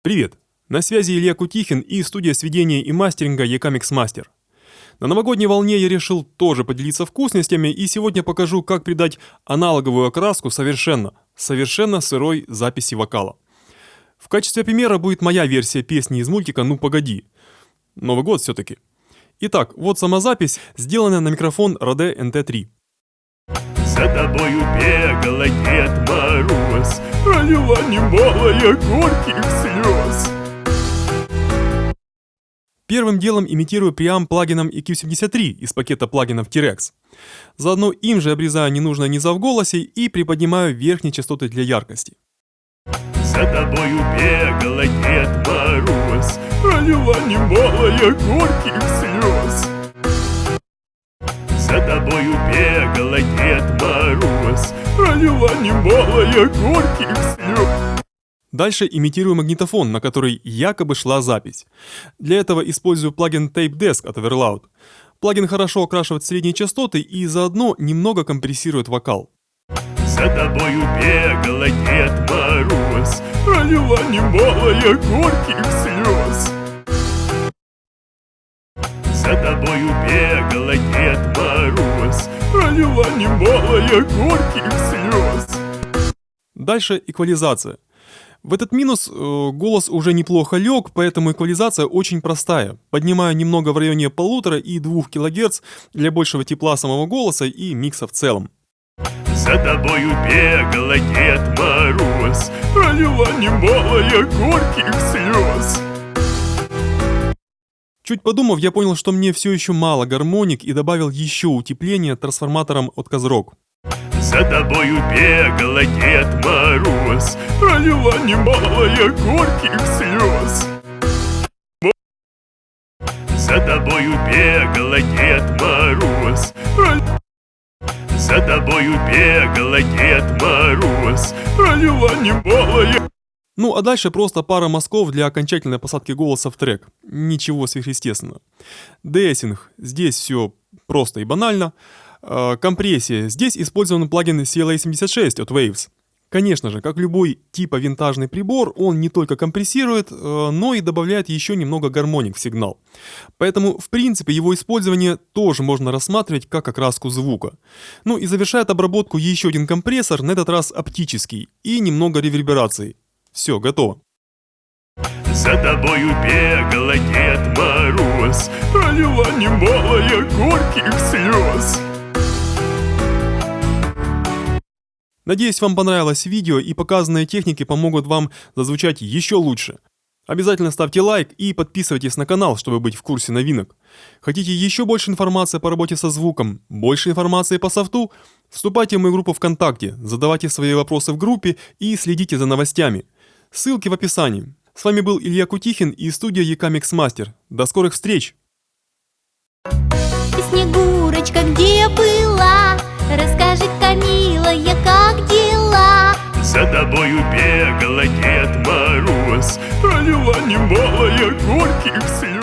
Привет! На связи Илья Кутихин и студия сведения и мастеринга Ecamix Master. На новогодней волне я решил тоже поделиться вкусностями и сегодня покажу, как придать аналоговую окраску совершенно, совершенно сырой записи вокала. В качестве примера будет моя версия песни из мультика «Ну погоди». Новый год все-таки. Итак, вот сама запись, сделанная на микрофон Rode NT3. За тобою бегала Дед Мороз, Пролила немалая горьких слез. Первым делом имитирую преамп плагином EQ73 из пакета плагинов T-Rex. Заодно им же обрезаю ненужное низа в голосе и приподнимаю верхние частоты для яркости. За тобою бегала Дед Мороз, Пролила немалая горьких слез. За тобою бегала Дед Пролила немалая горьких слез. Дальше имитирую магнитофон, на который якобы шла запись. Для этого использую плагин Tape Desk от Overloud. Плагин хорошо окрашивает средние частоты и заодно немного компрессирует вокал. За тобою бегала Дед Мороз, Пролила немалая горьких слез. За тобою бегала Дед Мороз, Пролила немалая горьких слез. Дальше эквализация. В этот минус э, голос уже неплохо лег, поэтому эквализация очень простая. Поднимаю немного в районе полутора и двух килогерц для большего тепла самого голоса и микса в целом. За тобою бегала Дед Мороз, Пролила немалая горьких слез. Чуть подумав, я понял, что мне все еще мало гармоник и добавил еще утепление трансформатором от Козрог. За тобою бегала Дед Мороз, Пролила немалая горьких слез. За тобою бегала Дед Мороз, Пролила за тобою бегала Дед Мороз, Пролила немалая Ну а дальше просто пара мазков для окончательной посадки голоса в трек. Ничего сверхъестественного. Дессинг. Здесь все просто и банально. Э, компрессия. Здесь использован плагин CLA76 от Waves. Конечно же, как любой типа винтажный прибор, он не только компрессирует, э, но и добавляет еще немного гармоник в сигнал. Поэтому, в принципе, его использование тоже можно рассматривать как окраску звука. Ну и завершает обработку еще один компрессор, на этот раз оптический, и немного реверберации. Все, готово. За тобою бегала Дед Мороз, Пролила немалая горьких слез. Надеюсь, вам понравилось видео и показанные техники помогут вам зазвучать еще лучше. Обязательно ставьте лайк и подписывайтесь на канал, чтобы быть в курсе новинок. Хотите еще больше информации по работе со звуком, больше информации по софту? Вступайте в мою группу ВКонтакте, задавайте свои вопросы в группе и следите за новостями. Ссылки в описании. С вами был Илья Кутихин и студия Ecamix Master. До скорых встреч! Снегурочка, где была? Расскажи, милая, как дела? За тобою бегала Дед Мороз, Пролила немалая горьких слез.